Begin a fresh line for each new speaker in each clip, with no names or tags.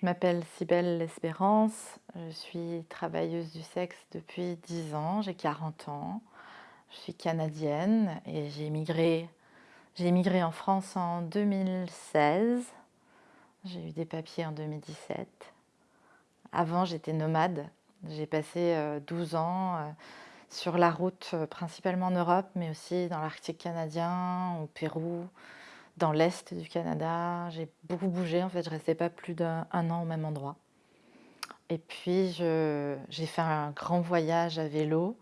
Je m'appelle Cybelle L'Espérance, je suis travailleuse du sexe depuis 10 ans, j'ai 40 ans. Je suis canadienne et j'ai immigré, en France en 2016. J'ai eu des papiers en 2017. Avant, j'étais nomade. J'ai passé 12 euh, ans euh, sur la route, euh, principalement en Europe, mais aussi dans l'Arctique canadien, au Pérou, dans l'Est du Canada. J'ai beaucoup bougé, en fait, je ne restais pas plus d'un an au même endroit. Et puis, j'ai fait un grand voyage à vélo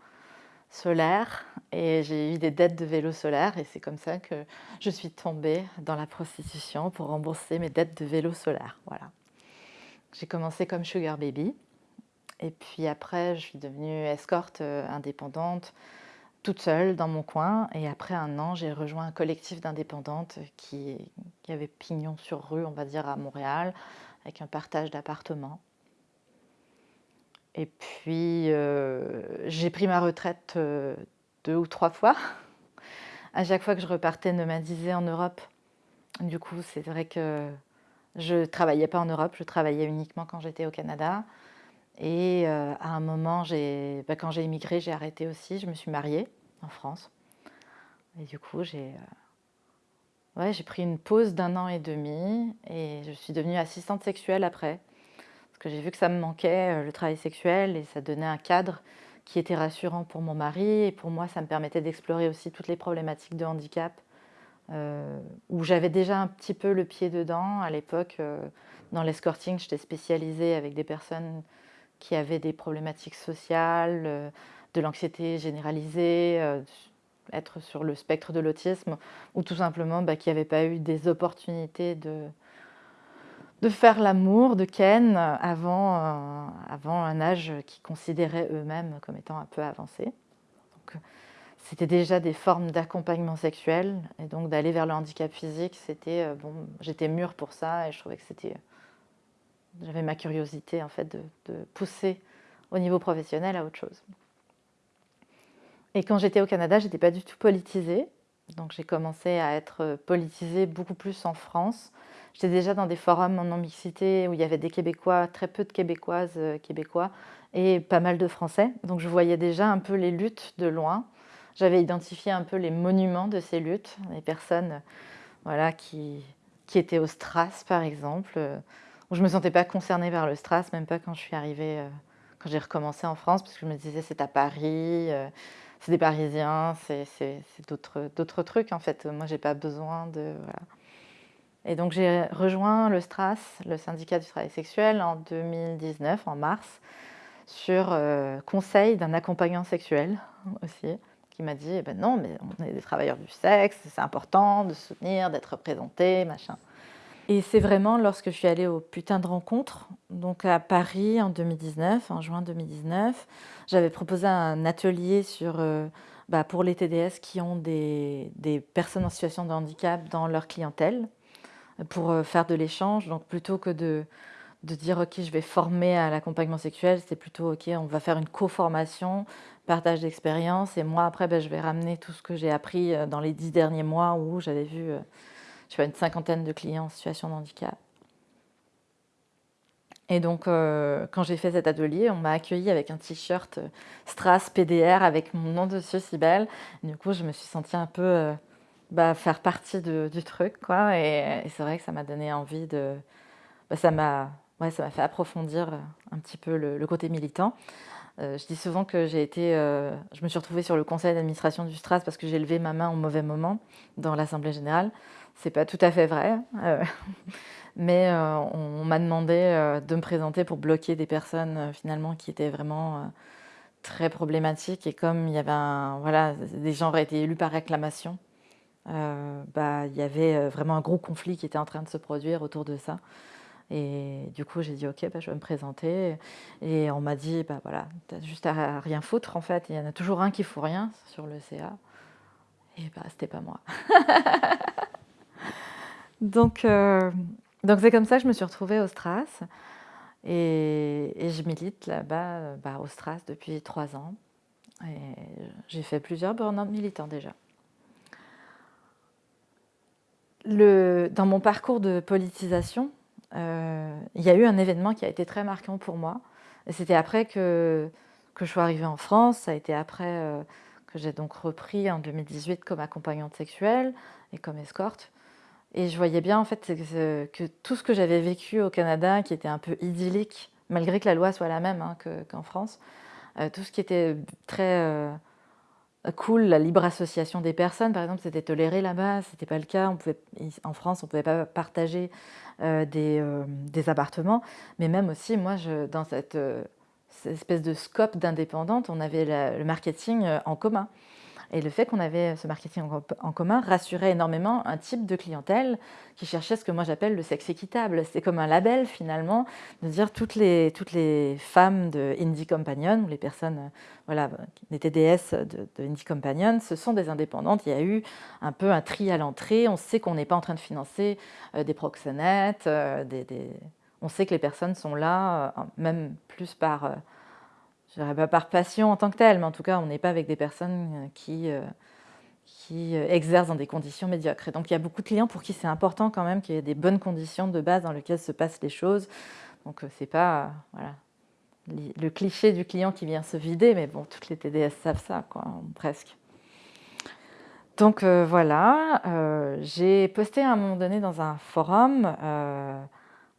solaire et j'ai eu des dettes de vélo solaire et c'est comme ça que je suis tombée dans la prostitution pour rembourser mes dettes de vélo solaire. Voilà. J'ai commencé comme sugar baby et puis après je suis devenue escorte euh, indépendante toute seule dans mon coin et après un an j'ai rejoint un collectif d'indépendantes qui, avait pignon sur rue on va dire à Montréal avec un partage d'appartements et puis, euh, j'ai pris ma retraite euh, deux ou trois fois. À chaque fois que je repartais nomadiser en Europe, du coup, c'est vrai que je travaillais pas en Europe, je travaillais uniquement quand j'étais au Canada. Et euh, à un moment, bah, quand j'ai immigré, j'ai arrêté aussi. Je me suis mariée en France. Et du coup, j'ai ouais, pris une pause d'un an et demi et je suis devenue assistante sexuelle après parce que j'ai vu que ça me manquait, euh, le travail sexuel, et ça donnait un cadre qui était rassurant pour mon mari, et pour moi, ça me permettait d'explorer aussi toutes les problématiques de handicap, euh, où j'avais déjà un petit peu le pied dedans. À l'époque, euh, dans l'escorting, j'étais spécialisée avec des personnes qui avaient des problématiques sociales, de l'anxiété généralisée, être sur le spectre de l'autisme, ou tout simplement bah, qui n'avaient pas eu des opportunités de, de faire l'amour de Ken avant, euh, avant un âge qu'ils considéraient eux-mêmes comme étant un peu avancé. C'était déjà des formes d'accompagnement sexuel et donc d'aller vers le handicap physique, c'était euh, bon, j'étais mûre pour ça et je trouvais que c'était, j'avais ma curiosité en fait de, pousser au niveau professionnel à autre chose. Et quand j'étais au Canada, j'étais pas du tout politisée, donc j'ai commencé à être politisée beaucoup plus en France J'étais déjà dans des forums en non-mixité où il y avait des Québécois, très peu de Québécoises, euh, Québécois, et pas mal de Français. Donc je voyais déjà un peu les luttes de loin. J'avais identifié un peu les monuments de ces luttes, les personnes voilà, qui, qui étaient au Stras, par exemple, euh, je ne me sentais pas concernée par le Stras, même pas quand je suis arrivée, euh, quand j'ai recommencé en France, parce que je me disais c'est à Paris, c'est des Parisiens, c'est d'autres trucs en fait. Moi, j'ai pas besoin de... Voilà. Et donc j'ai rejoint le STRAS, le syndicat du travail sexuel, en 2019, en mars, sur euh, conseil d'un accompagnant sexuel aussi, qui m'a dit eh ben non, mais on est des travailleurs du sexe, c'est important de soutenir, d'être représenté, machin. Et c'est vraiment lorsque je suis allée au putain de rencontre, donc à Paris en 2019, en juin 2019, j'avais proposé un atelier sur, euh, bah, pour les TDS qui ont des, personnes en situation de handicap dans leur clientèle pour euh, faire de l'échange. Donc plutôt que de, dire ok je vais former à l'accompagnement sexuel, c'est plutôt ok on va faire une co-formation, partage d'expérience et moi après ben, je vais ramener tout ce que j'ai appris euh, dans les dix derniers mois où j'avais vu euh, une cinquantaine de clients en situation de handicap. Et donc, quand j'ai fait cet atelier, on m'a accueilli avec un t-shirt Strass PDR avec mon nom dessus, si belle. Du coup, je me suis sentie un peu bah, faire partie du truc. Quoi. Et, c'est vrai que ça m'a donné envie de... Bah, ça m'a ouais, fait approfondir un petit peu le, côté militant. Euh, je dis souvent que j'ai été, euh, je me suis retrouvée sur le conseil d'administration du Stras parce que j'ai levé ma main au mauvais moment dans l'Assemblée générale. C'est pas tout à fait vrai, euh, mais on, m'a demandé de me présenter pour bloquer des personnes finalement qui étaient vraiment très problématiques. Et comme il y avait voilà, des gens auraient été élus par réclamation, bah, il y avait vraiment un gros conflit qui était en train de se produire autour de ça. Et du coup, j'ai dit, OK, bah, je vais me présenter. Et on m'a dit, bah, voilà, tu as juste à rien foutre, en fait. Il y en a toujours un qui fout rien sur le CA. Et bah, c'était pas moi. donc, euh, donc c'est comme ça que je me suis retrouvée au Stras. Et, je milite là-bas, bah, au Stras, depuis trois ans. Et j'ai fait plusieurs burn-out militants déjà. dans mon parcours de politisation, il y a eu un événement qui a été très marquant pour moi. C'était après que, que je suis arrivée en France, ça a été après que j'ai donc repris en 2018 comme accompagnante sexuelle et comme escorte. Et je voyais bien en fait que, tout ce que j'avais vécu au Canada, qui était un peu idyllique, malgré que la loi soit la même hein, qu'en France, euh, tout ce qui était très euh, cool, la libre association des personnes, par exemple, c'était toléré là-bas, c'était pas le cas. En France, on pouvait pas partager euh, des, des, appartements, mais même aussi, moi, dans cette, cette espèce de scope d'indépendante, on avait le marketing en commun. Et le fait qu'on avait ce marketing en commun rassurait énormément un type de clientèle qui cherchait ce que moi j'appelle le sexe équitable. C'est comme un label finalement, de dire toutes les, toutes les femmes de Indie Companion, ou les personnes, voilà, les TDS de, de Indie Companion, ce sont des indépendantes. Il y a eu un peu un tri à l'entrée. On sait qu'on n'est pas en train de financer euh, des proxénètes, euh, on sait que les personnes sont là, euh, même plus par je dirais pas par passion en tant que telle, mais en tout cas, on n'est pas avec des personnes euh, qui, euh, qui euh, exercent dans des conditions médiocres. Et donc, il y a beaucoup de clients pour qui c'est important quand même qu'il y ait des bonnes conditions de base dans lesquelles se passent les choses. Donc, c'est pas voilà, le cliché du client qui vient se vider, mais bon, toutes les TDS savent ça, quoi, presque. Donc voilà, j'ai posté à un moment donné dans un forum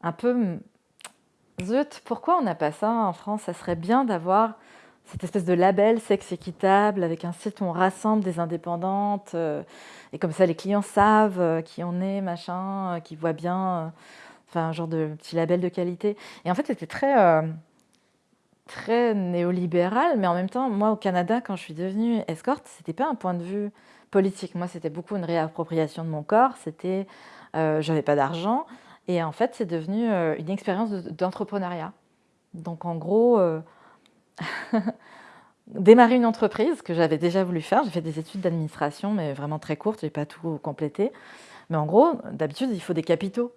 un peu Zut, pourquoi on n'a pas ça en France? Ça serait bien d'avoir cette espèce de label sexe équitable avec un site où on rassemble des indépendantes euh, et comme ça les clients savent euh, qui on est, machin, euh, qui voient bien, enfin un genre de petit label de qualité. Et en fait, c'était très très néolibéral, mais en même temps, moi au Canada, quand je suis devenue escorte, c'était pas un point de vue politique. Moi, c'était beaucoup une réappropriation de mon corps. C'était, j'avais pas d'argent. Et en fait, c'est devenu euh, une expérience d'entrepreneuriat. Donc en gros, euh, démarrer une entreprise que j'avais déjà voulu faire. J'ai fait des études d'administration, mais vraiment très courtes, je n'ai pas tout complété. Mais en gros, d'habitude, il faut des capitaux.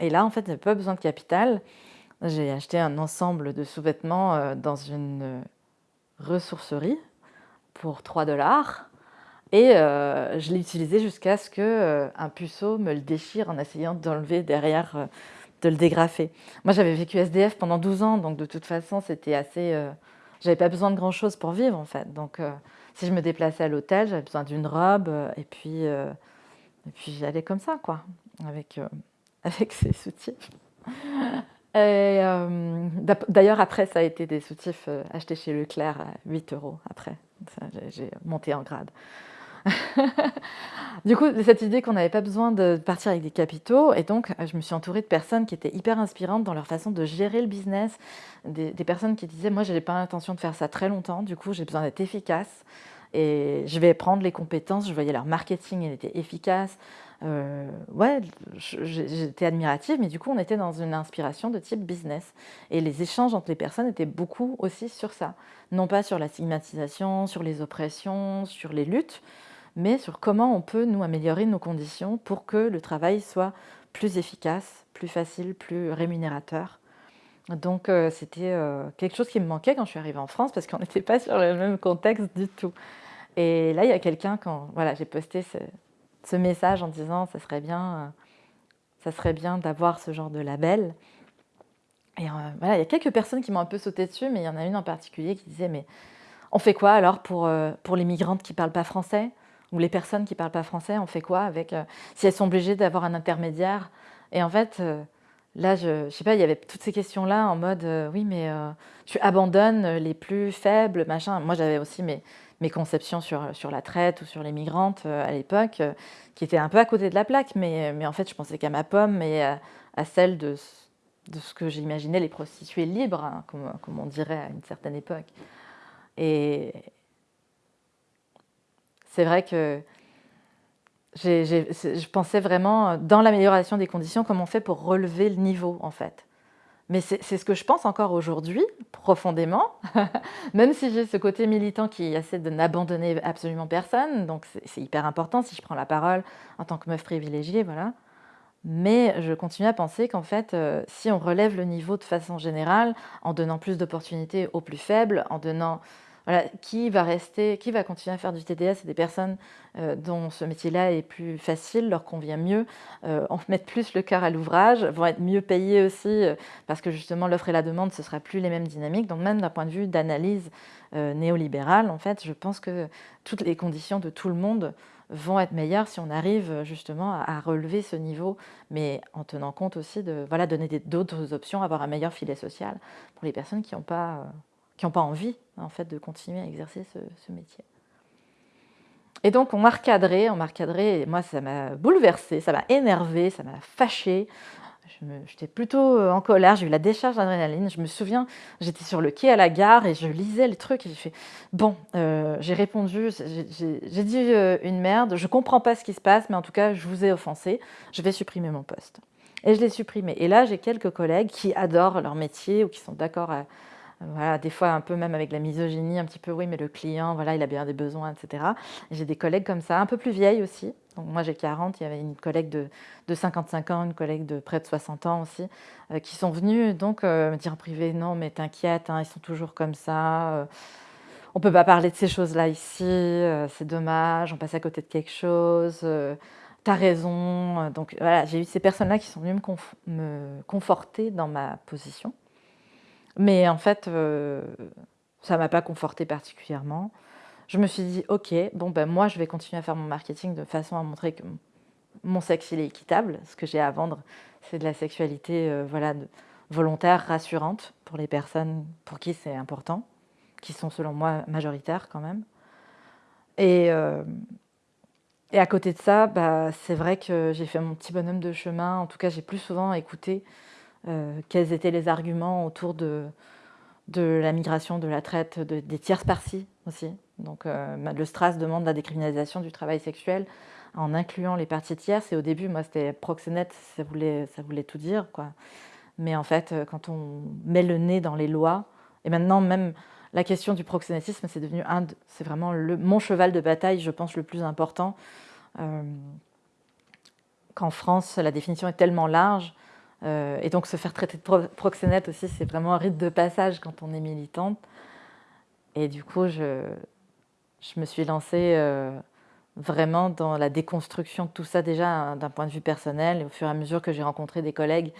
Et là, en fait, n'avais pas besoin de capital. J'ai acheté un ensemble de sous-vêtements euh, dans une ressourcerie pour 3 dollars. Et euh, je l'ai utilisé jusqu'à ce qu'un euh, puceau me le déchire en essayant d'enlever derrière, euh, de le dégrafer. Moi, j'avais vécu SDF pendant 12 ans, donc de toute façon, c'était assez... j'avais pas besoin de grand-chose pour vivre, en fait. Donc, si je me déplaçais à l'hôtel, j'avais besoin d'une robe, et puis, et puis j'allais comme ça, quoi, avec, avec ces soutifs. D'ailleurs, après, ça a été des soutifs achetés chez Leclerc à 8 euros, après. J'ai monté en grade. du coup, cette idée qu'on n'avait pas besoin de partir avec des capitaux, et donc je me suis entourée de personnes qui étaient hyper inspirantes dans leur façon de gérer le business, des, personnes qui disaient, moi, je n'ai pas l'intention de faire ça très longtemps, du coup, j'ai besoin d'être efficace, et je vais prendre les compétences, je voyais leur marketing, il était efficace, euh, ouais, j'étais admirative, mais du coup, on était dans une inspiration de type business. Et les échanges entre les personnes étaient beaucoup aussi sur ça. Non pas sur la stigmatisation, sur les oppressions, sur les luttes, mais sur comment on peut nous améliorer nos conditions pour que le travail soit plus efficace, plus facile, plus rémunérateur. Donc euh, c'était euh, quelque chose qui me manquait quand je suis arrivée en France parce qu'on n'était pas sur le même contexte du tout. Et là, il y a quelqu'un, quand voilà, j'ai posté ce, message en disant ça serait bien, euh, ça serait bien d'avoir ce genre de label. Et voilà, il y a quelques personnes qui m'ont un peu sauté dessus, mais il y en a une en particulier qui disait mais on fait quoi alors pour, pour les migrantes qui ne parlent pas français? Ou les personnes qui ne parlent pas français, on fait quoi avec euh, si elles sont obligées d'avoir un intermédiaire Et en fait, euh, là, je ne sais pas, il y avait toutes ces questions-là en mode euh, oui, mais tu abandonnes les plus faibles, machin. Moi, j'avais aussi mes, mes conceptions sur, sur la traite ou sur les migrantes à l'époque, qui étaient un peu à côté de la plaque, mais, mais en fait, je pensais qu'à ma pomme et à, celle de, de ce que j'imaginais les prostituées libres, hein, comme, comme on dirait à une certaine époque. Et, c'est vrai que je pensais vraiment dans l'amélioration des conditions, comment on fait pour relever le niveau en fait. Mais c'est ce que je pense encore aujourd'hui, profondément, même si j'ai ce côté militant qui essaie de n'abandonner absolument personne, donc c'est hyper important si je prends la parole en tant que meuf privilégiée, voilà. Mais je continue à penser qu'en fait, euh, si on relève le niveau de façon générale, en donnant plus d'opportunités aux plus faibles, en donnant qui va rester, qui va continuer à faire du TDS C'est des personnes euh, dont ce métier-là est plus facile, leur convient mieux, euh, en mettent plus le cœur à l'ouvrage, vont être mieux payés aussi, euh, parce que justement l'offre et la demande, ce ne sera plus les mêmes dynamiques. Donc même d'un point de vue d'analyse néolibérale, en fait, je pense que toutes les conditions de tout le monde vont être meilleures si on arrive justement à, relever ce niveau, mais en tenant compte aussi de voilà, donner d'autres options, avoir un meilleur filet social pour les personnes qui n'ont pas qui n'ont pas envie en fait de continuer à exercer ce, métier. Et donc on m'a recadré, on m'a recadré, et moi ça m'a bouleversée, ça m'a énervé, ça m'a fâchée. J'étais plutôt euh, en colère, j'ai eu la décharge d'adrénaline. Je me souviens, j'étais sur le quai à la gare et je lisais les trucs et j'ai fait Bon, euh, j'ai répondu, j'ai dit euh, une merde, je comprends pas ce qui se passe, mais en tout cas, je vous ai offensé, je vais supprimer mon poste. Et je l'ai supprimé. Et là, j'ai quelques collègues qui adorent leur métier ou qui sont d'accord à, voilà, des fois un peu même avec la misogynie, un petit peu oui, mais le client, voilà, il a bien des besoins, etc. J'ai des collègues comme ça, un peu plus vieilles aussi. Moi j'ai 40, il y avait une collègue de, de, 55 ans, une collègue de près de 60 ans aussi, euh, qui sont venus donc euh, me dire en privé, non mais t'inquiète, hein, ils sont toujours comme ça, euh, on peut pas parler de ces choses-là ici, c'est dommage, on passe à côté de quelque chose, t'as raison. Donc voilà, j'ai eu ces personnes-là qui sont venues me conforter dans ma position. Mais en fait, euh, ça ne m'a pas conforté particulièrement. Je me suis dit, ok, bon ben moi je vais continuer à faire mon marketing de façon à montrer que mon sexe il est équitable. Ce que j'ai à vendre, c'est de la sexualité euh, voilà, volontaire, rassurante pour les personnes pour qui c'est important, qui sont selon moi majoritaires quand même. Et, euh, et à côté de ça, bah, c'est vrai que j'ai fait mon petit bonhomme de chemin. En tout cas, j'ai plus souvent écouté quels étaient les arguments autour de, la migration, de la traite, des tierces parties aussi. Donc euh, le STRAS demande la décriminalisation du travail sexuel en incluant les parties tierces. Et au début, moi, c'était proxénète, ça voulait, ça voulait tout dire. Mais en fait, euh, quand on met le nez dans les lois, et maintenant même la question du proxénétisme, c'est devenu un, c'est vraiment mon cheval de bataille, je pense, le plus important. Qu'en France, la définition est tellement large euh, et donc se faire traiter de proxénète aussi, c'est vraiment un rite de passage quand on est militante. Et du coup, je, me suis lancée euh, vraiment dans la déconstruction de tout ça déjà hein, d'un point de vue personnel. Et au fur et à mesure que j'ai rencontré des collègues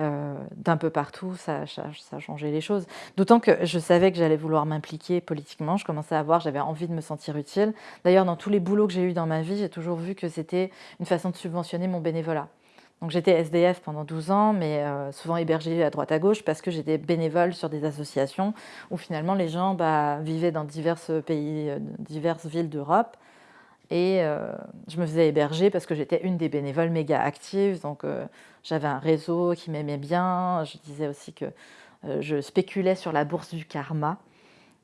euh, d'un peu partout, ça, ça, a changé les choses. D'autant que je savais que j'allais vouloir m'impliquer politiquement. Je commençais à voir, j'avais envie de me sentir utile. D'ailleurs, dans tous les boulots que j'ai eus dans ma vie, j'ai toujours vu que c'était une façon de subventionner mon bénévolat. Donc j'étais SDF pendant 12 ans, mais euh, souvent hébergée à droite à gauche parce que j'étais bénévole sur des associations où finalement les gens bah, vivaient dans divers pays, euh, diverses villes d'Europe. Et euh, je me faisais héberger parce que j'étais une des bénévoles méga actives. Donc j'avais un réseau qui m'aimait bien. Je disais aussi que je spéculais sur la bourse du karma.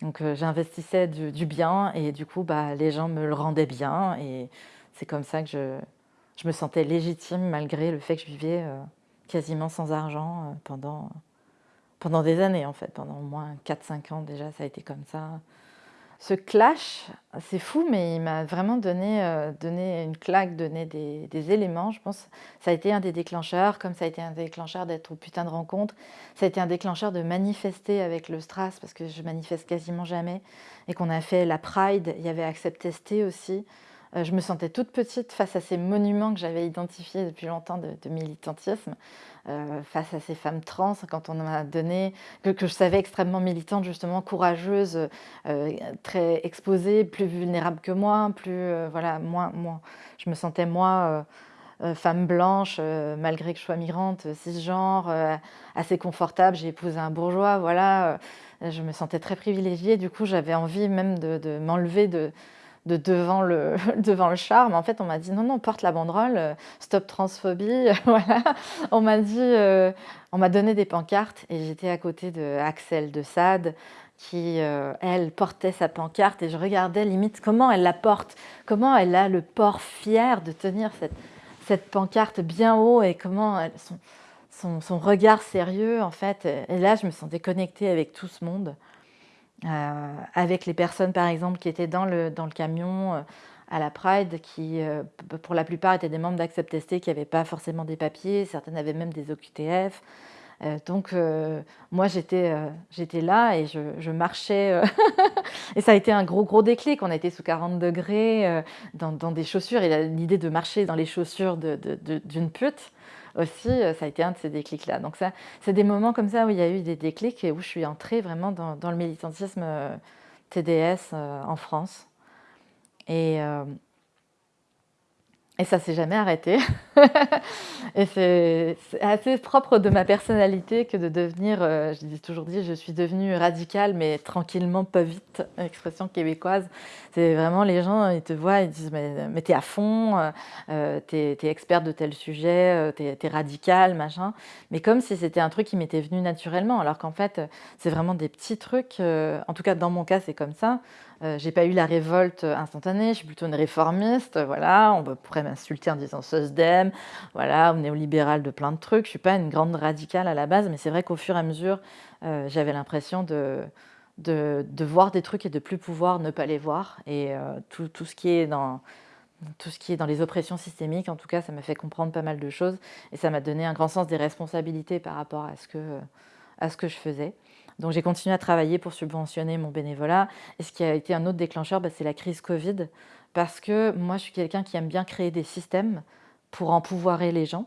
Donc j'investissais du, du, bien et du coup bah, les gens me le rendaient bien. Et c'est comme ça que je, je me sentais légitime malgré le fait que je vivais euh, quasiment sans argent euh, pendant, pendant des années en fait, pendant au moins 4-5 ans déjà, ça a été comme ça. Ce clash, c'est fou, mais il m'a vraiment donné, euh, donné une claque, donné des, des, éléments, je pense. Ça a été un des déclencheurs, comme ça a été un déclencheur d'être au putain de rencontre. Ça a été un déclencheur de manifester avec le Stras, parce que je manifeste quasiment jamais. Et qu'on a fait la Pride, il y avait Accept Testé aussi. Euh, je me sentais toute petite face à ces monuments que j'avais identifiés depuis longtemps de, militantisme, euh, face à ces femmes trans, quand on m'a donné, que, je savais extrêmement militante, justement, courageuse, euh, très exposée, plus vulnérable que moi, plus, voilà, moins, moins, je me sentais moi... femme blanche, malgré que je sois migrante, cisgenre, assez confortable, j'ai épousé un bourgeois, voilà, je me sentais très privilégiée, du coup j'avais envie même de m'enlever de, de devant le, devant le charme. En fait, on m'a dit non, non, porte la banderole, euh, stop transphobie. voilà. On m'a dit, euh, on m'a donné des pancartes et j'étais à côté de Axel de Sade qui, euh, elle, portait sa pancarte et je regardais limite comment elle la porte, comment elle a le port fier de tenir cette, cette pancarte bien haut et comment son, son, son, regard sérieux, en fait. Et là, je me sentais connectée avec tout ce monde. Euh, avec les personnes, par exemple, qui étaient dans le, dans le camion euh, à la Pride, qui, euh, pour la plupart, étaient des membres d'Accept qui n'avaient pas forcément des papiers, certaines avaient même des OQTF. donc moi j'étais j'étais là et je, marchais et ça a été un gros gros déclic. On été sous 40 degrés dans, des chaussures et l'idée de marcher dans les chaussures d'une pute aussi, ça a été un de ces déclics-là. Donc ça, c'est des moments comme ça où il y a eu des déclics et où je suis entrée vraiment dans, le militantisme TDS en France. Et, et ça s'est jamais arrêté. et c'est assez propre de ma personnalité que de devenir, euh, je dis toujours dit, je suis devenue radicale, mais tranquillement, pas vite, expression québécoise. C'est vraiment les gens, ils te voient, ils disent, mais, mais t'es à fond, euh, euh t'es es experte de tel sujet, euh, t'es es radicale, machin. Mais comme si c'était un truc qui m'était venu naturellement, alors qu'en fait, c'est vraiment des petits trucs. en tout cas, dans mon cas, c'est comme ça. Euh, j'ai pas eu la révolte instantanée, je suis plutôt une réformiste, voilà, on pourrait m'insulter en disant SOSDEM, voilà, ou néolibérale de plein de trucs, je suis pas une grande radicale à la base, mais c'est vrai qu'au fur et à mesure, euh, j'avais l'impression de, de, voir des trucs et de plus pouvoir ne pas les voir, et euh, tout, tout, ce qui est dans tout ce qui est dans les oppressions systémiques, en tout cas, ça m'a fait comprendre pas mal de choses, et ça m'a donné un grand sens des responsabilités par rapport à ce que, à ce que je faisais. Donc j'ai continué à travailler pour subventionner mon bénévolat. Et ce qui a été un autre déclencheur, bah, c'est la crise Covid. Parce que moi, je suis quelqu'un qui aime bien créer des systèmes pour empouvoirer les gens.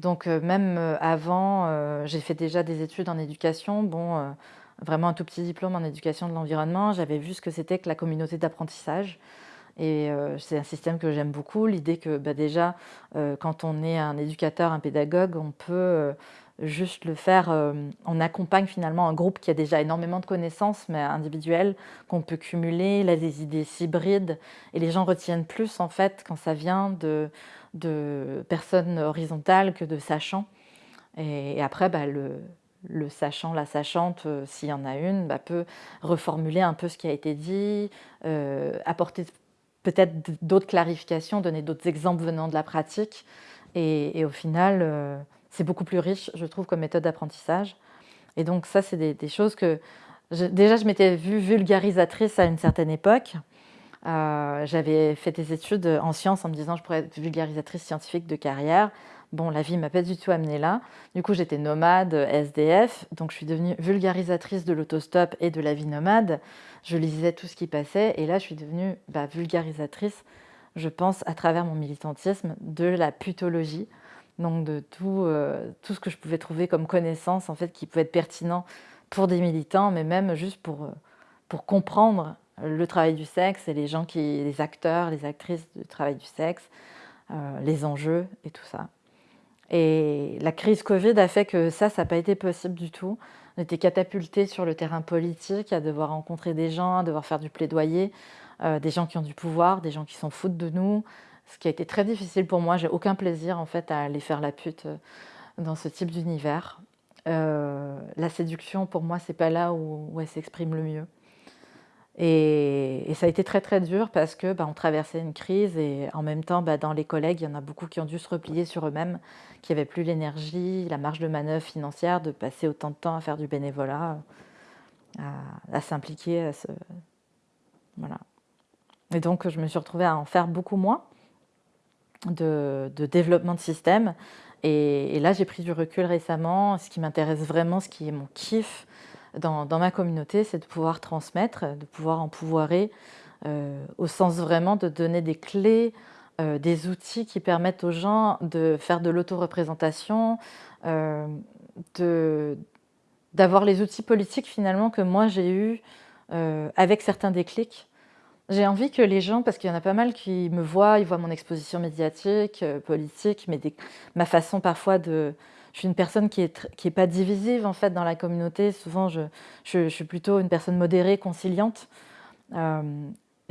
Donc euh, même euh, avant, euh, j'ai fait déjà des études en éducation. Bon, vraiment un tout petit diplôme en éducation de l'environnement. J'avais vu ce que c'était que la communauté d'apprentissage. Et c'est un système que j'aime beaucoup, l'idée que bah, déjà, quand on est un éducateur, un pédagogue, on peut juste le faire, euh, on accompagne finalement un groupe qui a déjà énormément de connaissances, mais individuelles, qu'on peut cumuler, a des idées hybrides, et les gens retiennent plus en fait quand ça vient de, de personnes horizontales que de sachants. Et, après, bah, le, le, sachant, la sachante, euh, s'il y en a une, bah, peut reformuler un peu ce qui a été dit, euh, apporter peut-être d'autres clarifications, donner d'autres exemples venant de la pratique, et, au final c'est beaucoup plus riche, je trouve, comme méthode d'apprentissage. Et donc ça, c'est des, choses que... déjà, je m'étais vue vulgarisatrice à une certaine époque. Euh, j'avais fait des études en sciences en me disant que je pourrais être vulgarisatrice scientifique de carrière. Bon, la vie ne m'a pas du tout amenée là. Du coup, j'étais nomade, SDF, donc je suis devenue vulgarisatrice de l'autostop et de la vie nomade. Je lisais tout ce qui passait et là, je suis devenue bah, vulgarisatrice, je pense, à travers mon militantisme, de la putologie donc de tout, euh, tout ce que je pouvais trouver comme connaissance en fait qui pouvait être pertinent pour des militants, mais même juste pour, euh, pour comprendre le travail du sexe et les gens qui, les acteurs, les actrices du travail du sexe, euh, les enjeux et tout ça. Et la crise Covid a fait que ça, ça n'a pas été possible du tout. On était catapultés sur le terrain politique, à devoir rencontrer des gens, à devoir faire du plaidoyer, des gens qui ont du pouvoir, des gens qui s'en foutent de nous, ce qui a été très difficile pour moi. J'ai aucun plaisir en fait à aller faire la pute euh, dans ce type d'univers. Euh, la séduction, pour moi, c'est pas là où, elle s'exprime le mieux. Et, ça a été très très dur parce que bah, on traversait une crise et en même temps, bah, dans les collègues, il y en a beaucoup qui ont dû se replier sur eux-mêmes, qui n'avaient plus l'énergie, la marge de manœuvre financière de passer autant de temps à faire du bénévolat, à, s'impliquer. Voilà. Et donc, je me suis retrouvée à en faire beaucoup moins de, développement de système. Et, là, j'ai pris du recul récemment. Ce qui m'intéresse vraiment, ce qui est mon kiff dans, ma communauté, c'est de pouvoir transmettre, de pouvoir empouvoirer, euh, au sens vraiment de donner des clés, euh, des outils qui permettent aux gens de faire de l'autoreprésentation, euh, d'avoir les outils politiques finalement que moi j'ai eu euh, avec certains déclics j'ai envie que les gens, parce qu'il y en a pas mal qui me voient, ils voient mon exposition médiatique, euh, politique, mais ma façon parfois de... Je suis une personne qui n'est qui est pas divisive en fait dans la communauté. Souvent, je, je, suis plutôt une personne modérée, conciliante. Euh,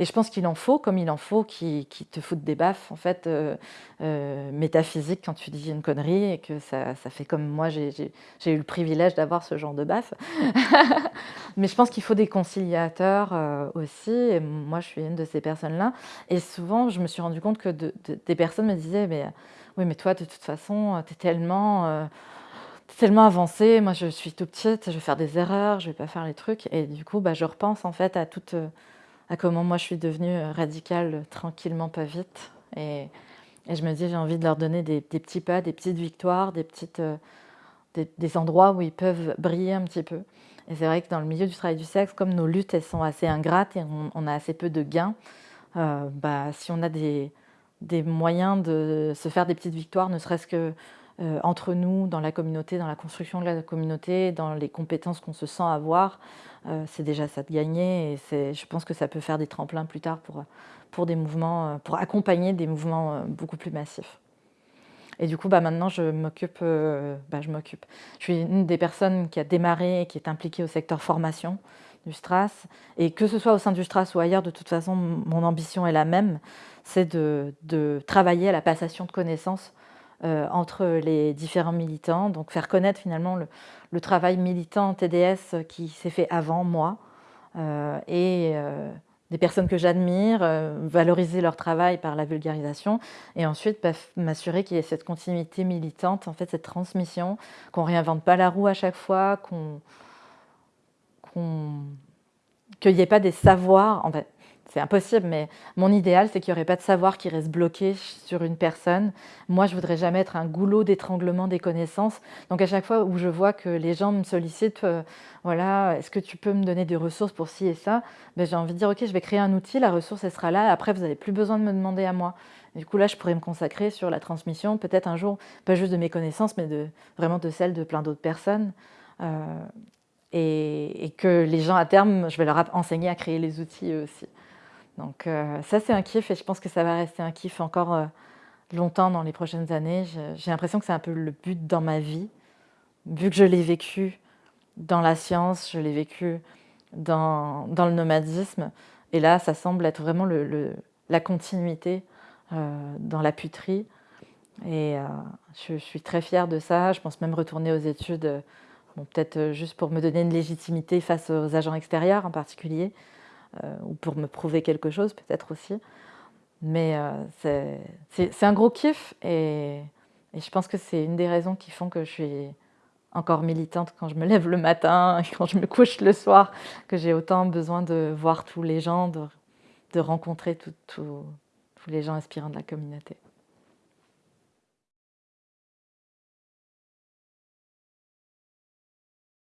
et je pense qu'il en faut, comme il en faut, qui, te foutent des baffes, en fait, euh, euh, métaphysiques quand tu dis une connerie et que ça, fait comme moi, j'ai eu le privilège d'avoir ce genre de baffes. Mais je pense qu'il faut des conciliateurs euh, aussi, et moi, je suis une de ces personnes-là. Et souvent, je me suis rendu compte que des personnes me disaient, mais oui, mais toi, de toute façon, tu es tellement tellement avancée, moi je suis tout petite, je vais faire des erreurs, je vais pas faire les trucs. Et du coup, bah, je repense en fait à toute, à comment moi je suis devenue euh, radicale euh, tranquillement, pas vite. Et, je me dis, j'ai envie de leur donner des, petits pas, des petites victoires, des petites, euh, des, endroits où ils peuvent briller un petit peu. Et c'est vrai que dans le milieu du travail du sexe, comme nos luttes elles sont assez ingrates et on, a assez peu de gains, bah, si on a des, des, moyens de se faire des petites victoires, ne serait-ce que entre nous, dans la communauté, dans la construction de la communauté, dans les compétences qu'on se sent avoir, euh, c'est déjà ça de gagner et je pense que ça peut faire des tremplins plus tard pour, pour des mouvements, pour accompagner des mouvements beaucoup plus massifs. Et du coup, bah, maintenant, je m'occupe, euh, bah, je. Je suis une des personnes qui a démarré et qui est impliquée au secteur formation du STRAS. Et que ce soit au sein du STRAS ou ailleurs, de toute façon, mon ambition est la même, c'est de, travailler à la passation de connaissances euh, entre les différents militants, donc faire connaître finalement le, travail militant TDS qui s'est fait avant moi, euh, et des personnes que j'admire, euh, valoriser leur travail par la vulgarisation et ensuite bah, m'assurer qu'il y ait cette continuité militante, en fait cette transmission, qu'on ne réinvente pas la roue à chaque fois, qu'il n'y ait pas des savoirs, en fait c'est impossible, mais mon idéal, c'est qu'il n'y aurait pas de savoir qui reste bloqué sur une personne. Moi, je voudrais jamais être un goulot d'étranglement des connaissances. Donc, à chaque fois où je vois que les gens me sollicitent, euh, voilà, est-ce que tu peux me donner des ressources pour ci et ça? Ben, J'ai envie de dire, ok, je vais créer un outil, la ressource, elle sera là. Après, vous n'avez plus besoin de me demander à moi. du coup, là, je pourrais me consacrer sur la transmission, peut-être un jour, pas juste de mes connaissances, mais de, vraiment de celles de plein d'autres personnes. Euh, et, et, que les gens, à terme, je vais leur enseigner à créer les outils eux aussi. Donc euh, ça, c'est un kiff et je pense que ça va rester un kiff encore euh, longtemps dans les prochaines années. J'ai l'impression que c'est un peu le but dans ma vie, vu que je l'ai vécu dans la science, je l'ai vécu dans, le nomadisme. Et là, ça semble être vraiment la continuité euh, dans la puterie. Et je, suis très fière de ça. Je pense même retourner aux études, peut-être juste pour me donner une légitimité face aux agents extérieurs en particulier. Euh, ou pour me prouver quelque chose peut-être aussi. Mais euh, c'est un gros kiff et, je pense que c'est une des raisons qui font que je suis encore militante quand je me lève le matin, et quand je me couche le soir, que j'ai autant besoin de voir tous les gens, de, de rencontrer tous les gens inspirants de la communauté.